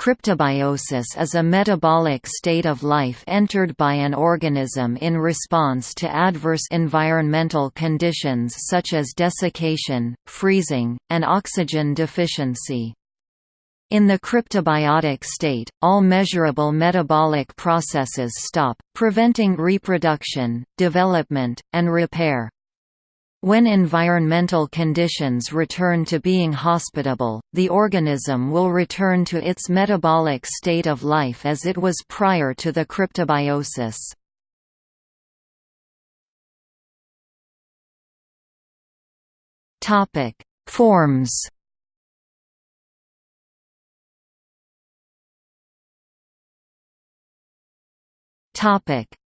Cryptobiosis is a metabolic state of life entered by an organism in response to adverse environmental conditions such as desiccation, freezing, and oxygen deficiency. In the cryptobiotic state, all measurable metabolic processes stop, preventing reproduction, development, and repair. When environmental conditions return to being hospitable, the organism will return to its metabolic state of life as it was prior to the cryptobiosis. Forms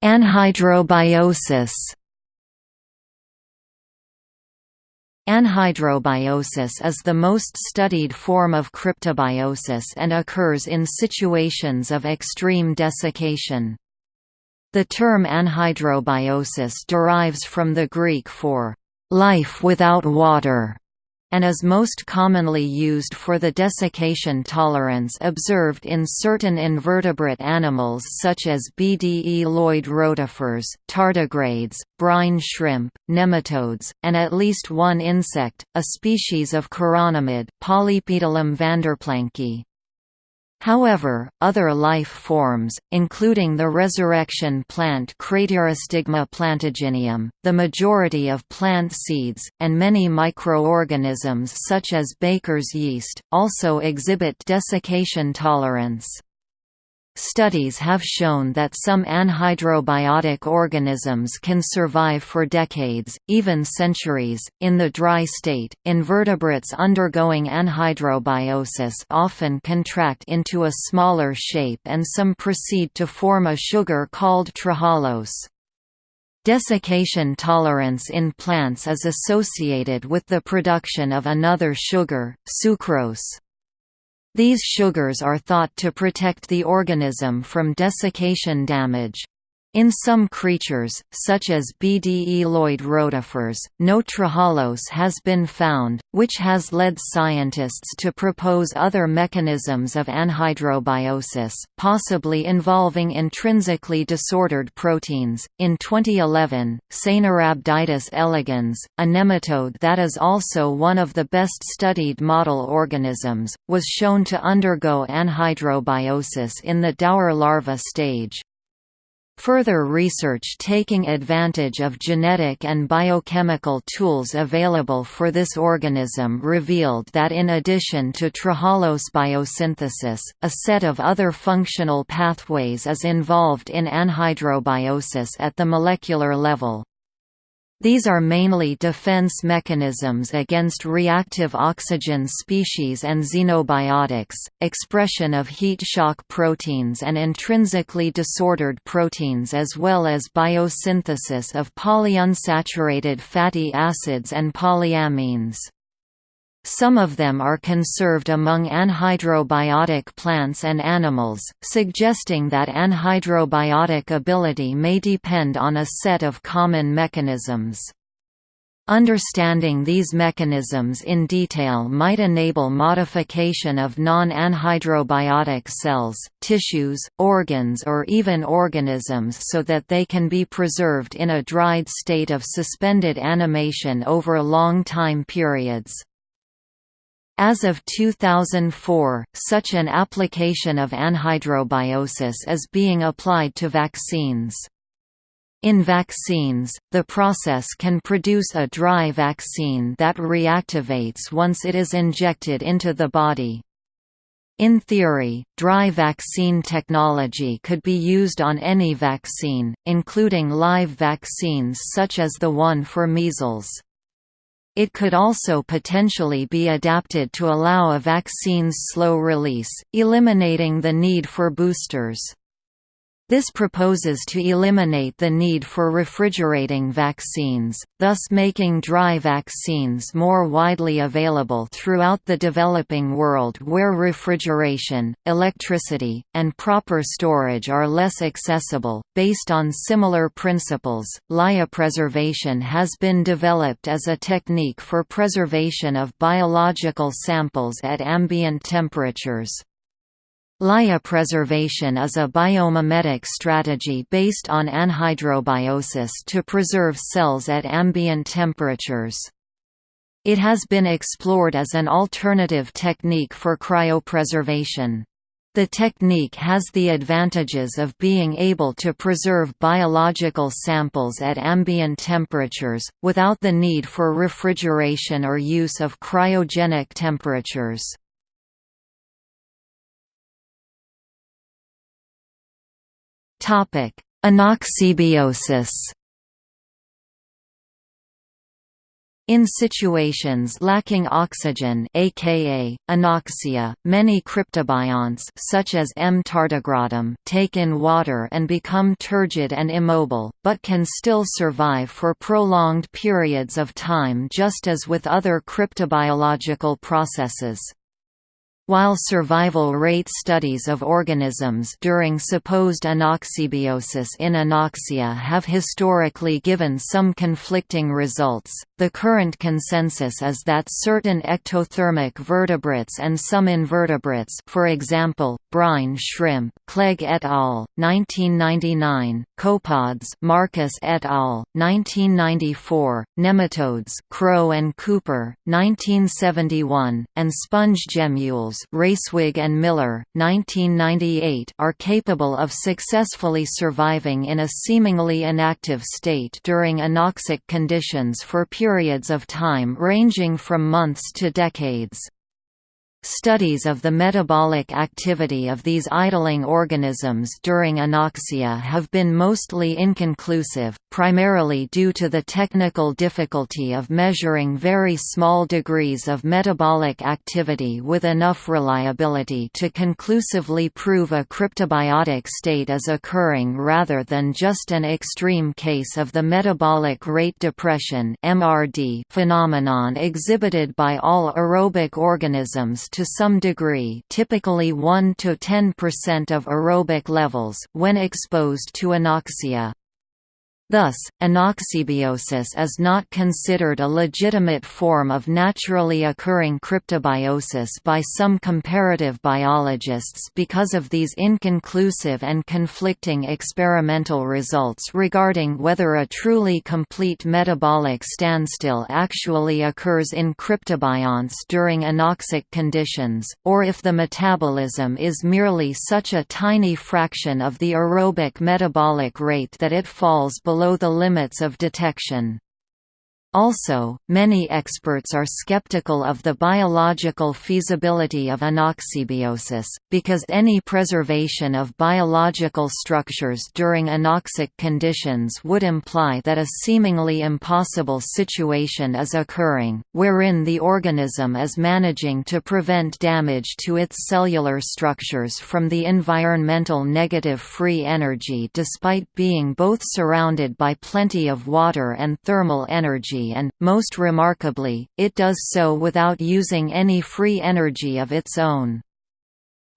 Anhydrobiosis Anhydrobiosis is the most studied form of cryptobiosis and occurs in situations of extreme desiccation. The term anhydrobiosis derives from the Greek for life without water and is most commonly used for the desiccation tolerance observed in certain invertebrate animals such as bdelloid rotifers, tardigrades, brine shrimp, nematodes, and at least one insect, a species of chironomid Polypedilum vanderplanki. However, other life forms, including the resurrection plant Craterostigma plantagineum, the majority of plant seeds, and many microorganisms such as baker's yeast, also exhibit desiccation tolerance. Studies have shown that some anhydrobiotic organisms can survive for decades, even centuries, in the dry state. Invertebrates undergoing anhydrobiosis often contract into a smaller shape and some proceed to form a sugar called trehalose. Desiccation tolerance in plants is associated with the production of another sugar, sucrose. These sugars are thought to protect the organism from desiccation damage. In some creatures, such as bdelloid rotifers, no trehalose has been found, which has led scientists to propose other mechanisms of anhydrobiosis, possibly involving intrinsically disordered proteins. In 2011, Caenorhabditis elegans, a nematode that is also one of the best studied model organisms, was shown to undergo anhydrobiosis in the dauer larva stage. Further research taking advantage of genetic and biochemical tools available for this organism revealed that in addition to trehalose biosynthesis, a set of other functional pathways is involved in anhydrobiosis at the molecular level. These are mainly defense mechanisms against reactive oxygen species and xenobiotics, expression of heat shock proteins and intrinsically disordered proteins as well as biosynthesis of polyunsaturated fatty acids and polyamines. Some of them are conserved among anhydrobiotic plants and animals, suggesting that anhydrobiotic ability may depend on a set of common mechanisms. Understanding these mechanisms in detail might enable modification of non-anhydrobiotic cells, tissues, organs or even organisms so that they can be preserved in a dried state of suspended animation over long time periods. As of 2004, such an application of anhydrobiosis is being applied to vaccines. In vaccines, the process can produce a dry vaccine that reactivates once it is injected into the body. In theory, dry vaccine technology could be used on any vaccine, including live vaccines such as the one for measles. It could also potentially be adapted to allow a vaccine's slow release, eliminating the need for boosters. This proposes to eliminate the need for refrigerating vaccines, thus making dry vaccines more widely available throughout the developing world where refrigeration, electricity, and proper storage are less accessible. Based on similar principles, lyopreservation has been developed as a technique for preservation of biological samples at ambient temperatures. Lyopreservation is a biomimetic strategy based on anhydrobiosis to preserve cells at ambient temperatures. It has been explored as an alternative technique for cryopreservation. The technique has the advantages of being able to preserve biological samples at ambient temperatures, without the need for refrigeration or use of cryogenic temperatures. Topic: Anoxybiosis. In situations lacking oxygen aka, anoxia, many cryptobionts such as M. tardigradum take in water and become turgid and immobile, but can still survive for prolonged periods of time just as with other cryptobiological processes. While survival rate studies of organisms during supposed anoxybiosis in anoxia have historically given some conflicting results, the current consensus is that certain ectothermic vertebrates and some invertebrates for example, brine shrimp, Clegg et al., 1999, copepods Marcus et al., 1994, nematodes Crowe and Cooper, 1971, and sponge gemmules Reiswig and Miller, 1998 are capable of successfully surviving in a seemingly inactive state during anoxic conditions for periods of time ranging from months to decades. Studies of the metabolic activity of these idling organisms during anoxia have been mostly inconclusive, primarily due to the technical difficulty of measuring very small degrees of metabolic activity with enough reliability to conclusively prove a cryptobiotic state is occurring rather than just an extreme case of the metabolic rate depression phenomenon exhibited by all aerobic organisms to some degree typically 1 to 10% of aerobic levels when exposed to anoxia. Thus, anoxybiosis is not considered a legitimate form of naturally occurring cryptobiosis by some comparative biologists because of these inconclusive and conflicting experimental results regarding whether a truly complete metabolic standstill actually occurs in cryptobionts during anoxic conditions, or if the metabolism is merely such a tiny fraction of the aerobic metabolic rate that it falls below below the limits of detection. Also, many experts are skeptical of the biological feasibility of anoxybiosis, because any preservation of biological structures during anoxic conditions would imply that a seemingly impossible situation is occurring, wherein the organism is managing to prevent damage to its cellular structures from the environmental negative free energy despite being both surrounded by plenty of water and thermal energy and, most remarkably, it does so without using any free energy of its own.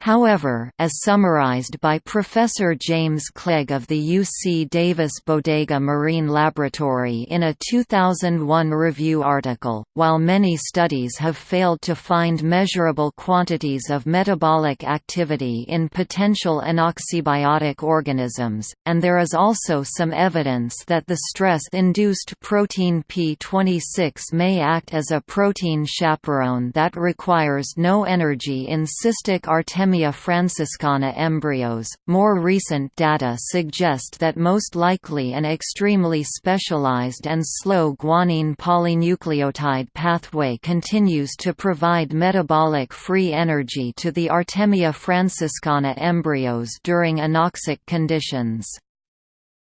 However, as summarized by Professor James Clegg of the UC Davis Bodega Marine Laboratory in a 2001 review article, while many studies have failed to find measurable quantities of metabolic activity in potential anoxybiotic organisms, and there is also some evidence that the stress-induced protein P26 may act as a protein chaperone that requires no energy in cystic artemia Artemia franciscana embryos. More recent data suggest that most likely an extremely specialized and slow guanine polynucleotide pathway continues to provide metabolic free energy to the Artemia franciscana embryos during anoxic conditions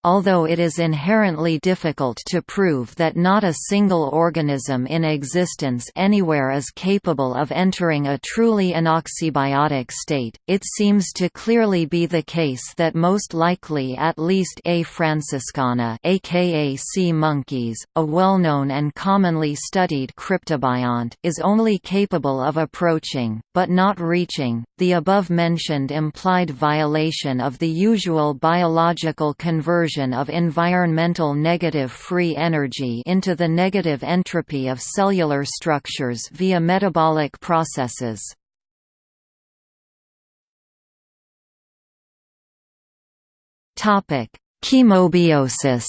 although it is inherently difficult to prove that not a single organism in existence anywhere is capable of entering a truly anoxybiotic state, it seems to clearly be the case that most likely at least A. franciscana aka sea monkeys, a well-known and commonly studied cryptobiont is only capable of approaching, but not reaching, the above-mentioned implied violation of the usual biological conversion conversion of environmental negative free energy into the negative entropy of cellular structures via metabolic processes. Topic: Chemobiosis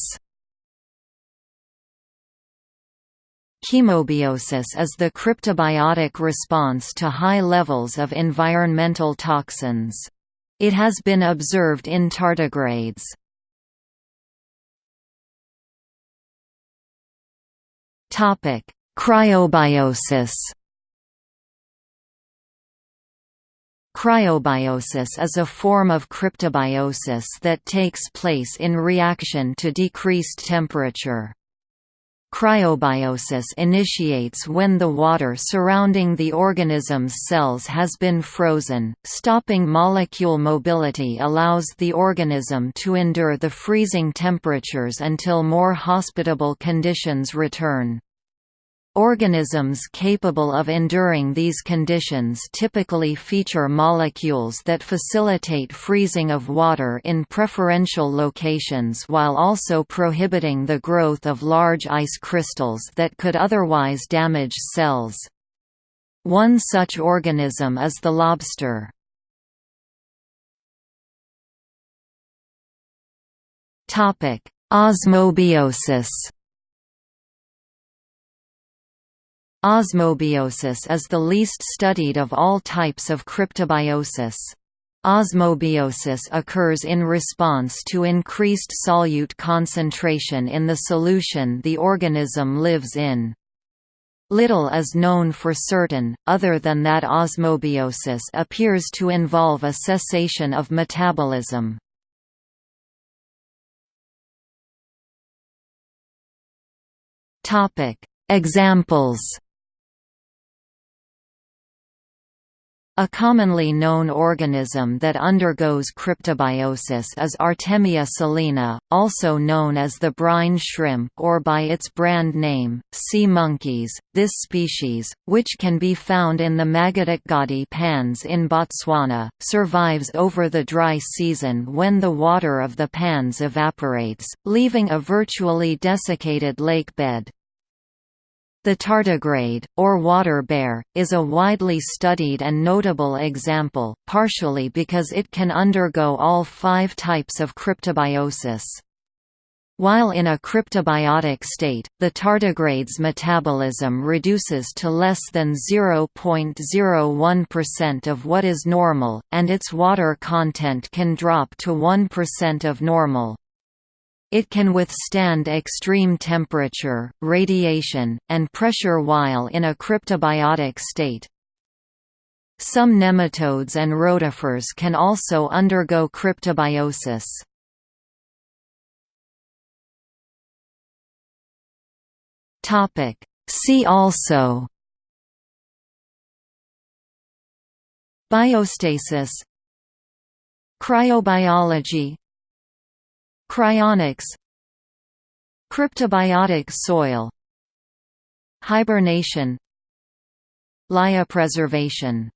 Chemobiosis is the cryptobiotic response to high levels of environmental toxins. It has been observed in tardigrades. Cryobiosis Cryobiosis is a form of cryptobiosis that takes place in reaction to decreased temperature. Cryobiosis initiates when the water surrounding the organism's cells has been frozen. Stopping molecule mobility allows the organism to endure the freezing temperatures until more hospitable conditions return. Organisms capable of enduring these conditions typically feature molecules that facilitate freezing of water in preferential locations while also prohibiting the growth of large ice crystals that could otherwise damage cells. One such organism is the lobster. Osmobiosis Osmobiosis is the least studied of all types of cryptobiosis. Osmobiosis occurs in response to increased solute concentration in the solution the organism lives in. Little is known for certain, other than that osmobiosis appears to involve a cessation of metabolism. Examples A commonly known organism that undergoes cryptobiosis is Artemia salina, also known as the brine shrimp or by its brand name, sea monkeys. This species, which can be found in the Makgadikgadi pans in Botswana, survives over the dry season when the water of the pans evaporates, leaving a virtually desiccated lake bed. The tardigrade, or water bear, is a widely studied and notable example, partially because it can undergo all five types of cryptobiosis. While in a cryptobiotic state, the tardigrade's metabolism reduces to less than 0.01% of what is normal, and its water content can drop to 1% of normal. It can withstand extreme temperature, radiation, and pressure while in a cryptobiotic state. Some nematodes and rotifers can also undergo cryptobiosis. See also Biostasis Cryobiology Cryonics Cryptobiotic soil Hibernation Lyopreservation